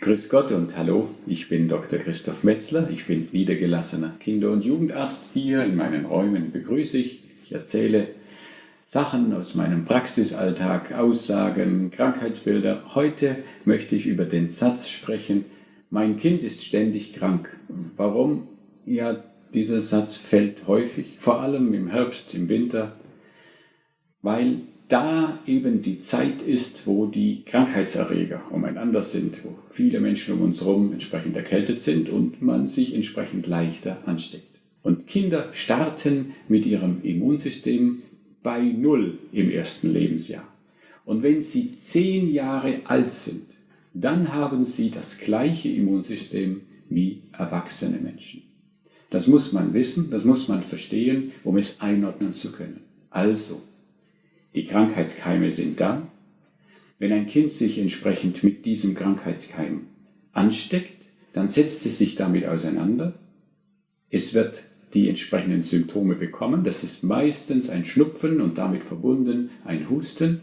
Grüß Gott und hallo, ich bin Dr. Christoph Metzler, ich bin niedergelassener Kinder- und Jugendarzt. Hier in meinen Räumen begrüße ich, ich erzähle Sachen aus meinem Praxisalltag, Aussagen, Krankheitsbilder. Heute möchte ich über den Satz sprechen, mein Kind ist ständig krank. Warum? Ja, dieser Satz fällt häufig, vor allem im Herbst, im Winter, weil da eben die Zeit ist, wo die Krankheitserreger umeinander sind, wo viele Menschen um uns herum entsprechend erkältet sind und man sich entsprechend leichter ansteckt. Und Kinder starten mit ihrem Immunsystem bei Null im ersten Lebensjahr. Und wenn sie zehn Jahre alt sind, dann haben sie das gleiche Immunsystem wie erwachsene Menschen. Das muss man wissen, das muss man verstehen, um es einordnen zu können. Also, die Krankheitskeime sind da. Wenn ein Kind sich entsprechend mit diesem Krankheitskeim ansteckt, dann setzt es sich damit auseinander. Es wird die entsprechenden Symptome bekommen. Das ist meistens ein Schnupfen und damit verbunden ein Husten.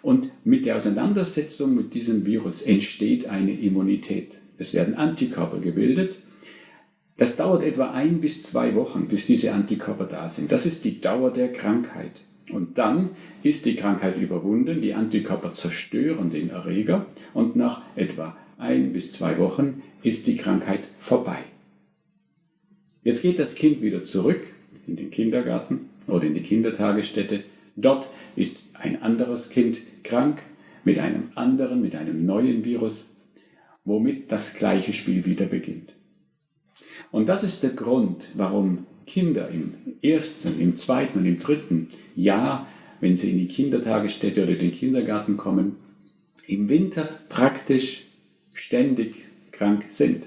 Und mit der Auseinandersetzung mit diesem Virus entsteht eine Immunität. Es werden Antikörper gebildet. Das dauert etwa ein bis zwei Wochen, bis diese Antikörper da sind. Das ist die Dauer der Krankheit. Und dann ist die Krankheit überwunden, die Antikörper zerstören den Erreger und nach etwa ein bis zwei Wochen ist die Krankheit vorbei. Jetzt geht das Kind wieder zurück in den Kindergarten oder in die Kindertagesstätte. Dort ist ein anderes Kind krank mit einem anderen, mit einem neuen Virus, womit das gleiche Spiel wieder beginnt. Und das ist der Grund, warum Kinder im ersten, im zweiten und im dritten Jahr, wenn sie in die Kindertagesstätte oder den Kindergarten kommen, im Winter praktisch ständig krank sind.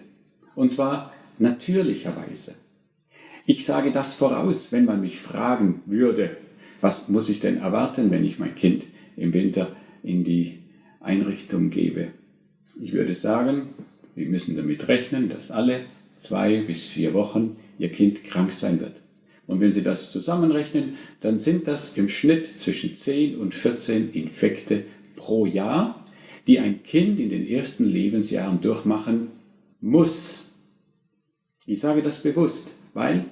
Und zwar natürlicherweise. Ich sage das voraus, wenn man mich fragen würde, was muss ich denn erwarten, wenn ich mein Kind im Winter in die Einrichtung gebe. Ich würde sagen, wir müssen damit rechnen, dass alle zwei bis vier Wochen Ihr Kind krank sein wird. Und wenn Sie das zusammenrechnen, dann sind das im Schnitt zwischen 10 und 14 Infekte pro Jahr, die ein Kind in den ersten Lebensjahren durchmachen muss. Ich sage das bewusst, weil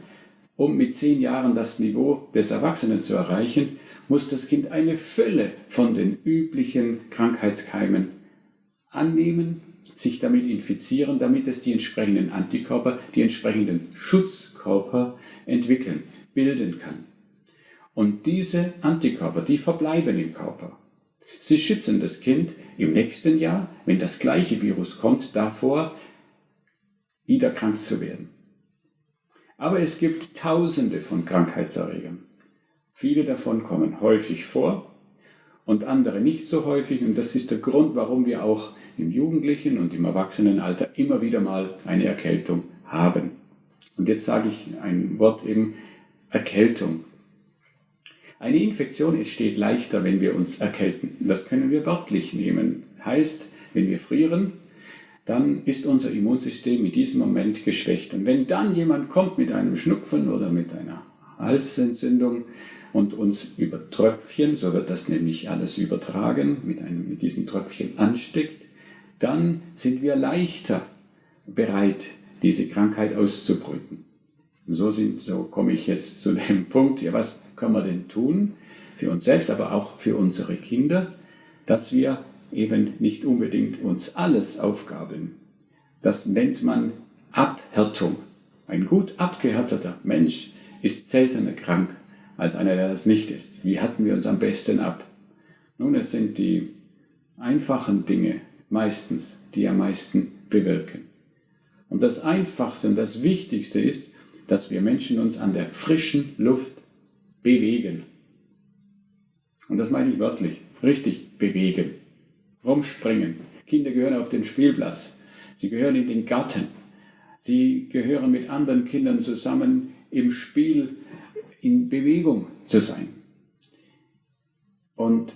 um mit 10 Jahren das Niveau des Erwachsenen zu erreichen, muss das Kind eine Fülle von den üblichen Krankheitskeimen annehmen, sich damit infizieren, damit es die entsprechenden Antikörper, die entsprechenden Schutzkörper entwickeln, bilden kann. Und diese Antikörper, die verbleiben im Körper. Sie schützen das Kind im nächsten Jahr, wenn das gleiche Virus kommt, davor, wieder krank zu werden. Aber es gibt tausende von Krankheitserregern. Viele davon kommen häufig vor und andere nicht so häufig. Und das ist der Grund, warum wir auch im Jugendlichen und im Erwachsenenalter immer wieder mal eine Erkältung haben. Und jetzt sage ich ein Wort eben Erkältung. Eine Infektion entsteht leichter, wenn wir uns erkälten. Das können wir wörtlich nehmen. Heißt, wenn wir frieren, dann ist unser Immunsystem in diesem Moment geschwächt. Und wenn dann jemand kommt mit einem Schnupfen oder mit einer Halsentzündung, und uns über Tröpfchen, so wird das nämlich alles übertragen, mit, einem, mit diesen Tröpfchen ansteckt, dann sind wir leichter bereit, diese Krankheit auszubrüten. So, sind, so komme ich jetzt zu dem Punkt, ja, was können wir denn tun für uns selbst, aber auch für unsere Kinder, dass wir eben nicht unbedingt uns alles aufgaben. Das nennt man Abhärtung. Ein gut abgehärteter Mensch ist seltener krank als einer, der das nicht ist. Wie hatten wir uns am besten ab? Nun, es sind die einfachen Dinge meistens, die am meisten bewirken. Und das Einfachste und das Wichtigste ist, dass wir Menschen uns an der frischen Luft bewegen. Und das meine ich wörtlich, richtig bewegen, rumspringen. Kinder gehören auf den Spielplatz, sie gehören in den Garten, sie gehören mit anderen Kindern zusammen im Spiel in Bewegung zu sein. Und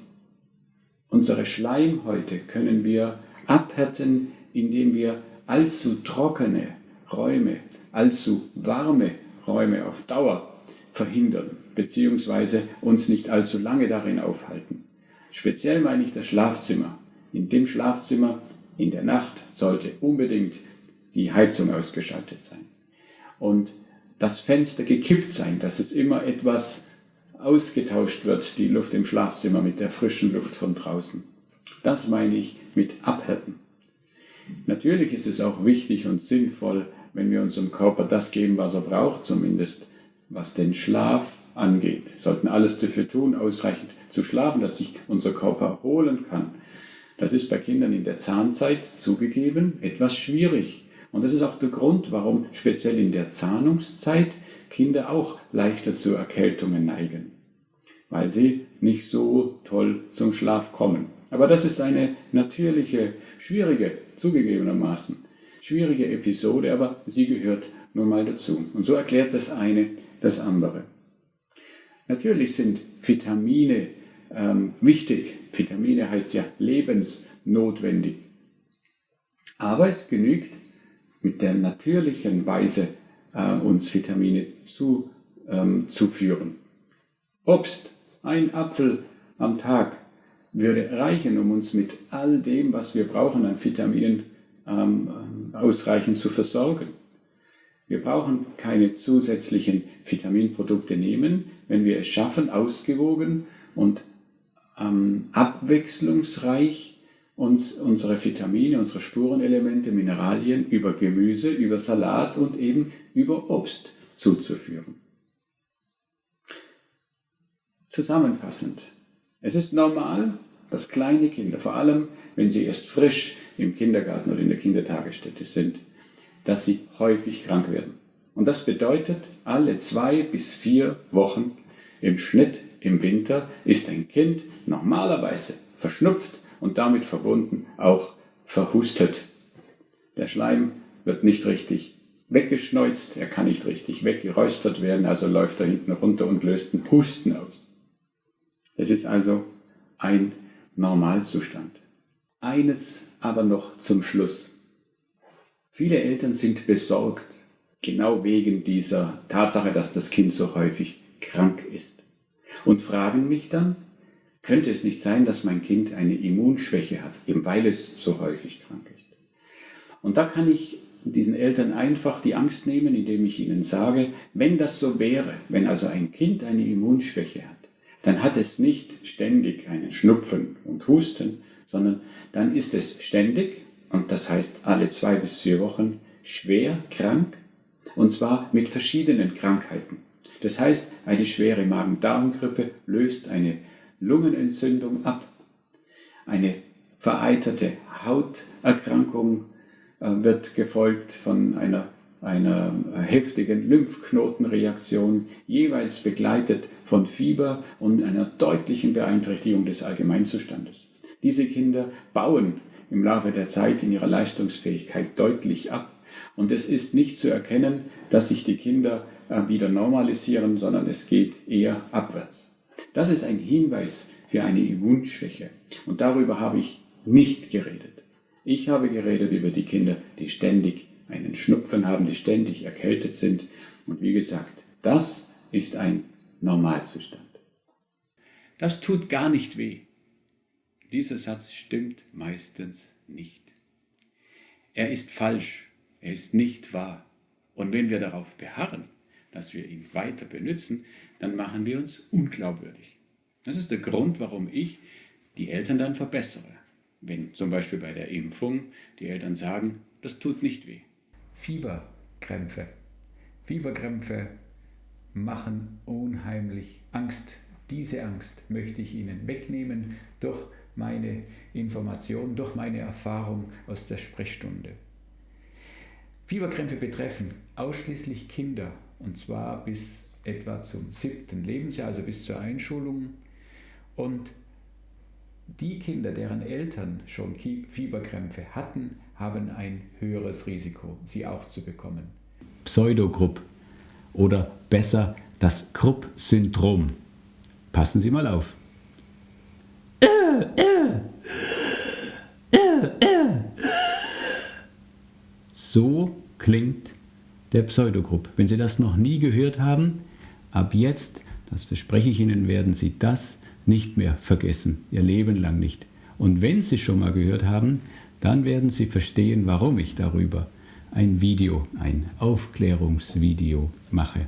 unsere Schleimhäute können wir abhärten, indem wir allzu trockene Räume, allzu warme Räume auf Dauer verhindern, beziehungsweise uns nicht allzu lange darin aufhalten. Speziell meine ich das Schlafzimmer. In dem Schlafzimmer in der Nacht sollte unbedingt die Heizung ausgeschaltet sein. Und das Fenster gekippt sein, dass es immer etwas ausgetauscht wird, die Luft im Schlafzimmer mit der frischen Luft von draußen. Das meine ich mit abhärten. Natürlich ist es auch wichtig und sinnvoll, wenn wir unserem Körper das geben, was er braucht, zumindest was den Schlaf angeht. Wir sollten alles dafür tun, ausreichend zu schlafen, dass sich unser Körper erholen kann. Das ist bei Kindern in der Zahnzeit zugegeben etwas schwierig. Und das ist auch der Grund, warum speziell in der Zahnungszeit Kinder auch leichter zu Erkältungen neigen, weil sie nicht so toll zum Schlaf kommen. Aber das ist eine natürliche, schwierige, zugegebenermaßen, schwierige Episode, aber sie gehört nun mal dazu. Und so erklärt das eine das andere. Natürlich sind Vitamine ähm, wichtig. Vitamine heißt ja lebensnotwendig. Aber es genügt mit der natürlichen Weise, äh, uns Vitamine zu, ähm, zuführen. Obst, ein Apfel am Tag würde reichen, um uns mit all dem, was wir brauchen an Vitaminen, ähm, ausreichend zu versorgen. Wir brauchen keine zusätzlichen Vitaminprodukte nehmen, wenn wir es schaffen, ausgewogen und ähm, abwechslungsreich uns unsere Vitamine, unsere Spurenelemente, Mineralien über Gemüse, über Salat und eben über Obst zuzuführen. Zusammenfassend, es ist normal, dass kleine Kinder, vor allem wenn sie erst frisch im Kindergarten oder in der Kindertagesstätte sind, dass sie häufig krank werden. Und das bedeutet, alle zwei bis vier Wochen im Schnitt im Winter ist ein Kind normalerweise verschnupft und damit verbunden auch verhustet. Der Schleim wird nicht richtig weggeschneuzt, er kann nicht richtig weggeräuspert werden, also läuft er hinten runter und löst einen Husten aus. Es ist also ein Normalzustand. Eines aber noch zum Schluss. Viele Eltern sind besorgt, genau wegen dieser Tatsache, dass das Kind so häufig krank ist. Und fragen mich dann, könnte es nicht sein, dass mein Kind eine Immunschwäche hat, eben weil es so häufig krank ist. Und da kann ich diesen Eltern einfach die Angst nehmen, indem ich ihnen sage, wenn das so wäre, wenn also ein Kind eine Immunschwäche hat, dann hat es nicht ständig einen Schnupfen und Husten, sondern dann ist es ständig und das heißt alle zwei bis vier Wochen schwer krank und zwar mit verschiedenen Krankheiten. Das heißt, eine schwere Magen-Darm-Grippe löst eine Lungenentzündung ab, eine vereiterte Hauterkrankung äh, wird gefolgt von einer, einer heftigen Lymphknotenreaktion, jeweils begleitet von Fieber und einer deutlichen Beeinträchtigung des Allgemeinzustandes. Diese Kinder bauen im Laufe der Zeit in ihrer Leistungsfähigkeit deutlich ab. Und es ist nicht zu erkennen, dass sich die Kinder äh, wieder normalisieren, sondern es geht eher abwärts. Das ist ein Hinweis für eine Immunschwäche. Und darüber habe ich nicht geredet. Ich habe geredet über die Kinder, die ständig einen Schnupfen haben, die ständig erkältet sind. Und wie gesagt, das ist ein Normalzustand. Das tut gar nicht weh. Dieser Satz stimmt meistens nicht. Er ist falsch, er ist nicht wahr. Und wenn wir darauf beharren, dass wir ihn weiter benutzen, dann machen wir uns unglaubwürdig. Das ist der Grund, warum ich die Eltern dann verbessere. Wenn zum Beispiel bei der Impfung die Eltern sagen, das tut nicht weh. Fieberkrämpfe. Fieberkrämpfe machen unheimlich Angst. Diese Angst möchte ich Ihnen wegnehmen durch meine Information, durch meine Erfahrung aus der Sprechstunde. Fieberkrämpfe betreffen ausschließlich Kinder und zwar bis etwa zum siebten Lebensjahr, also bis zur Einschulung. Und die Kinder, deren Eltern schon Fieberkrämpfe hatten, haben ein höheres Risiko, sie auch zu bekommen. Pseudogrupp oder besser das Krupp-Syndrom. Passen Sie mal auf. So klingt der Pseudogrupp. Wenn Sie das noch nie gehört haben, ab jetzt, das verspreche ich Ihnen, werden Sie das nicht mehr vergessen, Ihr Leben lang nicht. Und wenn Sie schon mal gehört haben, dann werden Sie verstehen, warum ich darüber ein Video, ein Aufklärungsvideo mache.